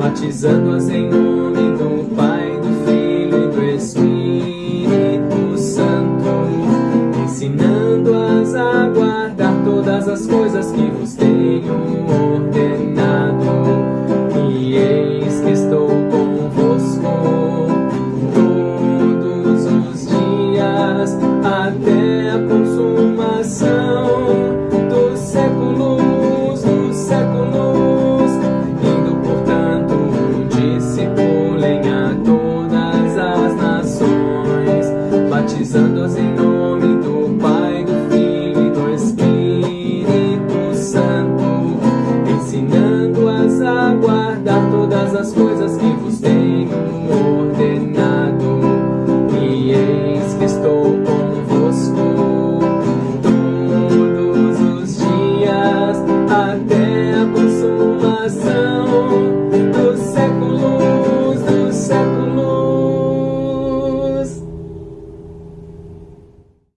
batizando-as em nome do Pai, do Filho e do Espírito Santo, ensinando-as a guardar todas as coisas que vos tenho ordenado. E eis que estou convosco todos os dias até a consumação batizando-as em nome do Pai, do Filho e do Espírito Santo, ensinando-as a guardar todas as coisas que vos tenho ordenado. E eis que estou